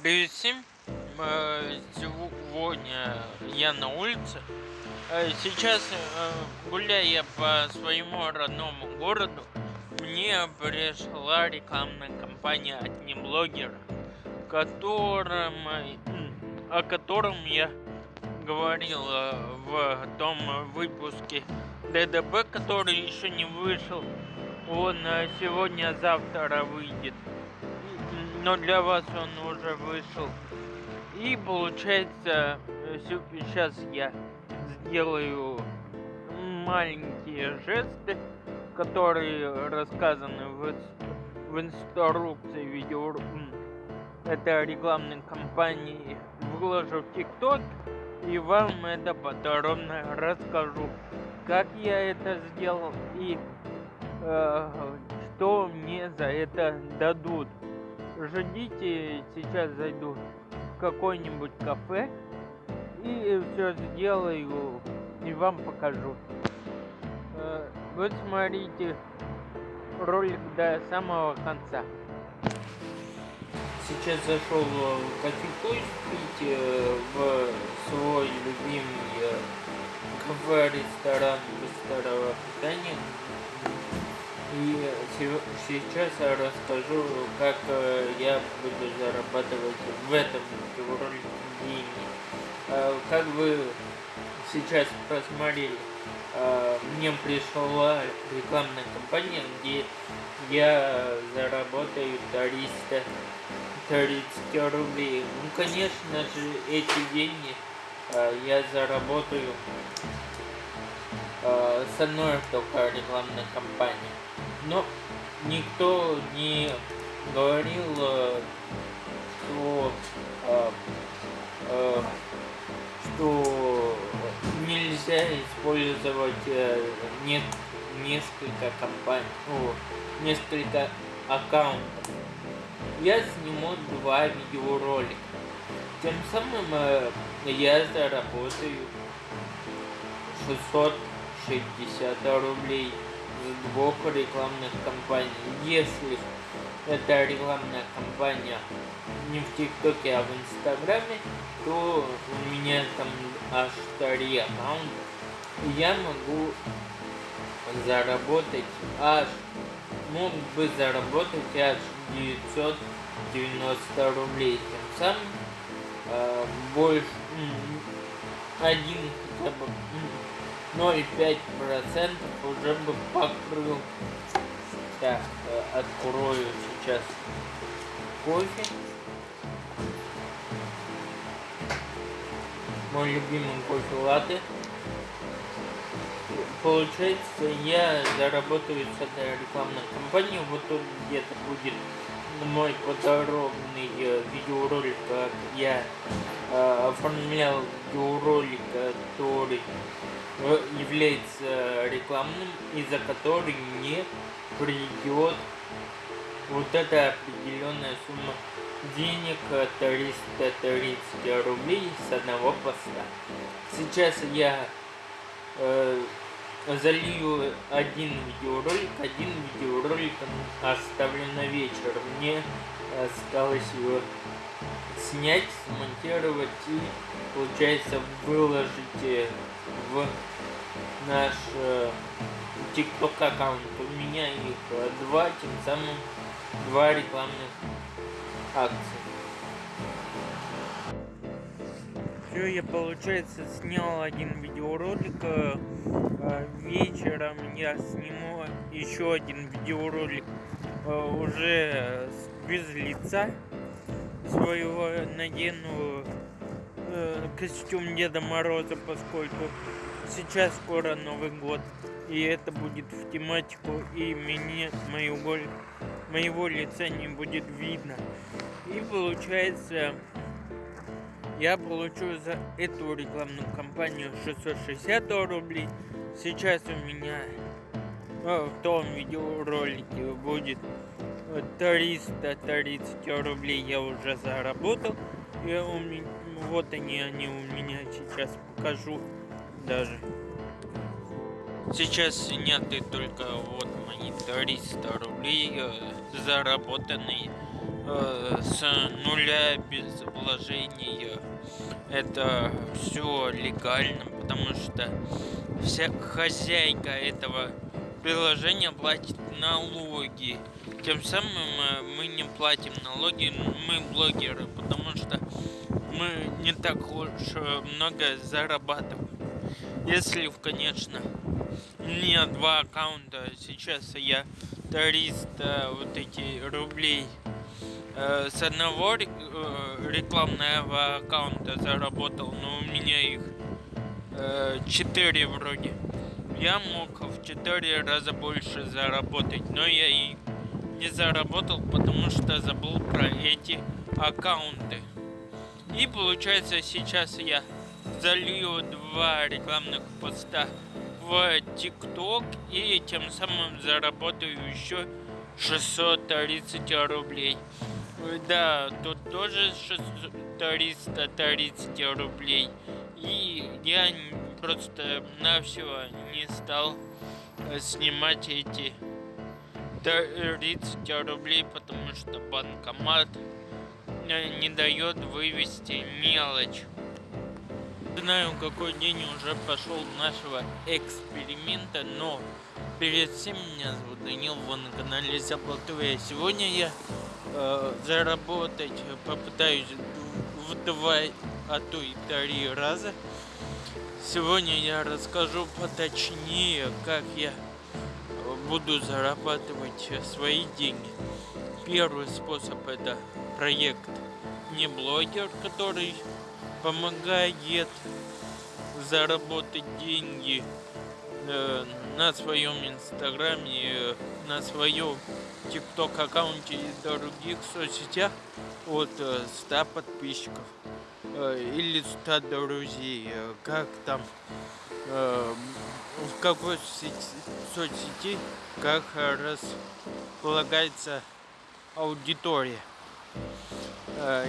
Привет всем! Э, Сегодня я на улице. Э, Сейчас, э, гуляя по своему родному городу, мне пришла рекламная кампания от неблогера, которым, о котором я говорил в том выпуске ДДБ, который еще не вышел. Он сегодня-завтра выйдет но для вас он уже вышел. И получается, сейчас я сделаю маленькие жесты, которые рассказаны в, в инструкции видео это рекламной кампании выложу в ТикТок и вам это подробно расскажу, как я это сделал и э, что мне за это дадут ждите, сейчас зайду в какой-нибудь кафе и все сделаю и вам покажу. Э, вот смотрите ролик до самого конца. Сейчас зашел в кофейку пить в свой любимый э, кафе-ресторан быстрого питания и сейчас я расскажу, как э, я буду зарабатывать в этом ролике деньги. Э, как вы сейчас посмотрели, э, мне пришла рекламная кампания, где я заработаю 300 30 рублей. Ну, конечно же, эти деньги я заработаю с одной только рекламной кампании но никто не говорил, э, что, э, э, что нельзя использовать несколько компаний, о, несколько аккаунтов. Я сниму два видеоролика. Тем самым я заработаю 660 рублей двух рекламных кампаний. Если эта рекламная кампания не в ТикТоке, а в Инстаграме, то у меня там аж три аккаунта. Я могу заработать аж, мог бы заработать аж 990 рублей. Тем самым э, больше, один хотя бы 0,5% уже бы покрыл. Так, э, открою сейчас кофе. Мой любимый кофе латте. Получается, я заработаю с этой рекламной кампанией. Вот тут где-то будет мой подробный э, видеоролик, как я э, оформлял видеоролик, который является рекламным, из-за которой мне придет вот эта определенная сумма денег 330 рублей с одного поста. Сейчас я э, залью один видеоролик, один видеоролик оставлю на вечер. Мне осталось его снять, смонтировать и, получается, выложить в наш э, TikTok аккаунт. У меня их э, два, тем самым два рекламных акции. Все, я, получается, снял один видеоролик. Э, вечером я сниму еще один видеоролик уже без лица своего надену костюм Деда Мороза, поскольку сейчас скоро Новый год, и это будет в тематику, и мне, моего, моего лица не будет видно. И получается, я получу за эту рекламную кампанию 660 рублей. Сейчас у меня в том видеоролике будет 330 рублей я уже заработал. И у меня, вот они, они у меня сейчас покажу даже. Сейчас сняты только вот мои 300 рублей, э, заработанные э, с нуля без вложения. Это все легально, потому что вся хозяйка этого приложения платит налоги. Тем самым э, мы не платим налоги, мы блогеры, потому что мы не так уж э, много зарабатываем. Если, конечно, не два аккаунта, сейчас я 300 вот эти рублей э, с одного рекламного аккаунта заработал, но у меня их 4 вроде я мог в 4 раза больше заработать, но я и не заработал, потому что забыл про эти аккаунты. И получается сейчас я залью два рекламных поста в ТикТок и тем самым заработаю еще 630 рублей. Да, тут тоже 330 рублей. И я просто на все не стал снимать эти 30 рублей, потому что банкомат э, не дает вывести мелочь. Знаю, какой день уже пошел нашего эксперимента, но перед всем меня зовут Данил, вы на канале Заплат Сегодня я э, заработать попытаюсь в два, а то и три раза Сегодня я расскажу поточнее, как я буду зарабатывать свои деньги. Первый способ это проект не блогер, который помогает заработать деньги э, на своем инстаграме, на своем тикток аккаунте и других соцсетях от 100 э, подписчиков. Э, или 100 друзей, э, как там, э, в какой соцсети, как располагается аудитория.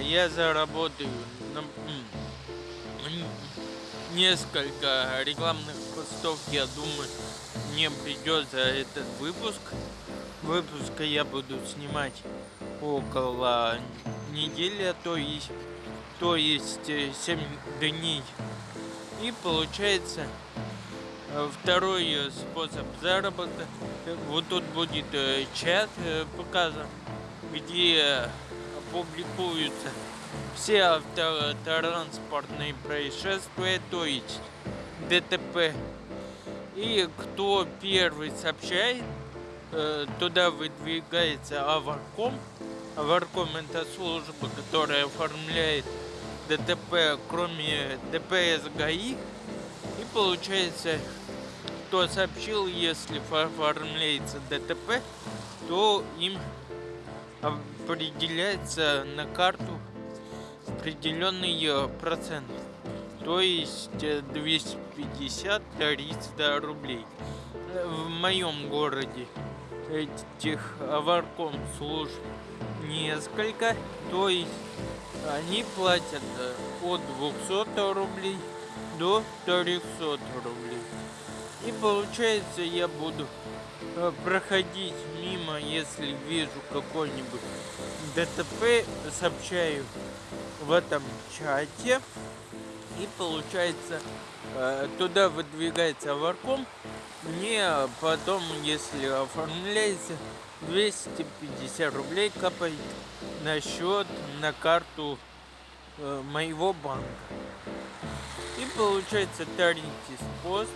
Я заработаю несколько рекламных постов, я думаю, мне придется этот выпуск. Выпуска я буду снимать около недели, а то есть то есть 7 э, дней. И получается э, второй э, способ заработка. Вот тут будет чат показан, где публикуются все автотранспортные происшествия, то есть ДТП. И кто первый сообщает, туда выдвигается Аварком. Аварком это служба, которая оформляет ДТП, кроме ДПС ГАИ. И получается, кто сообщил, если оформляется ДТП, то им определяется на карту определенный э, процент. То есть 250-300 э, рублей. В моем городе этих аварком служб несколько. То есть они платят э, от 200 рублей до 300 рублей. И получается я буду э, проходить мимо, если вижу какой-нибудь ДТП, сообщаю в этом чате. И получается э, туда выдвигается варком. Мне потом, если оформляется, 250 рублей капает на счет, на карту э, моего банка. Получается третий способ.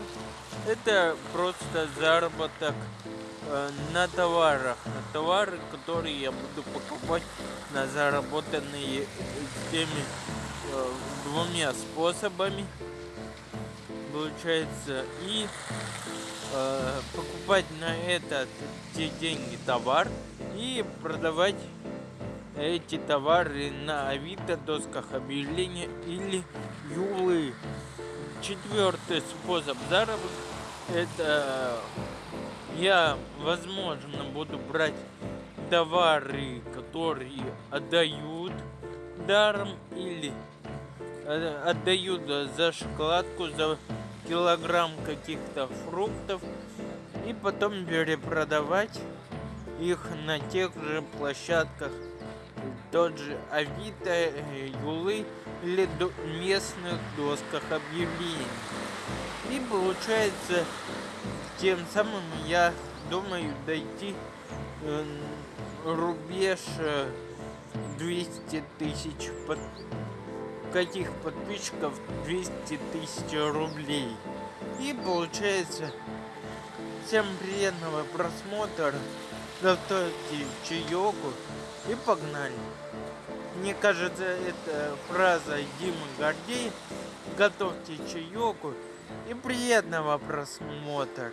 Это просто заработок э, на товарах. На товары, которые я буду покупать на заработанные теми э, двумя способами. Получается и э, покупать на этот те деньги товар и продавать эти товары на Авито, досках объявления или Юлы. Четвертый способ заработка это я, возможно, буду брать товары, которые отдают даром или э, отдают за шоколадку, за килограмм каких-то фруктов и потом перепродавать их на тех же площадках тот же Авито, Юлы или местных досках объявлений. И получается, тем самым я думаю дойти э, рубеж 200 тысяч под... каких подписчиков 200 тысяч рублей. И получается, всем приятного просмотра, готовьте чаеку и погнали. Мне кажется, это фраза Димы Гордей. Готовьте чаеку и приятного просмотра.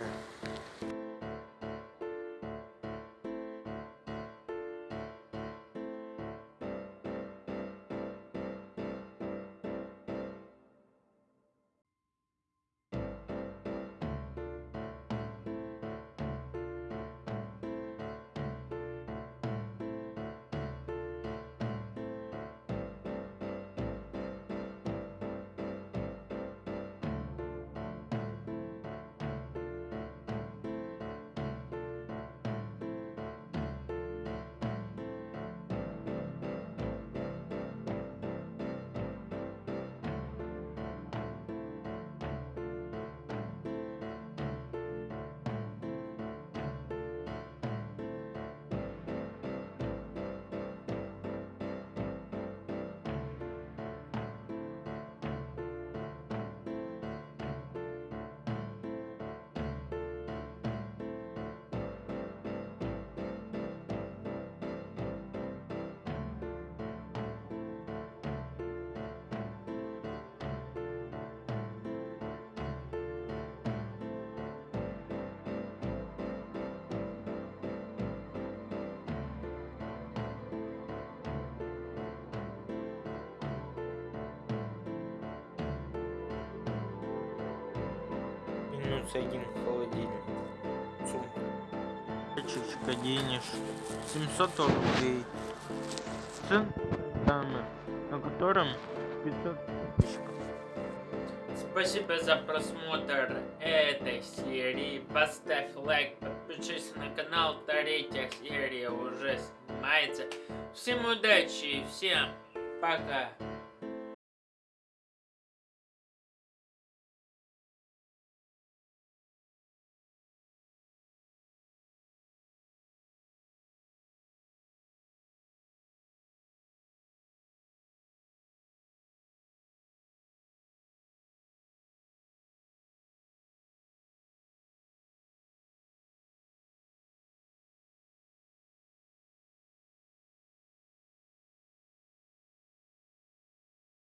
Один холодильник. Сумка. Чечка денеж. 700 рублей. Центами, на котором 500 подписчиков. Спасибо за просмотр этой серии. Поставь лайк, подпишись на канал. Третья серия уже снимается. Всем удачи и всем пока.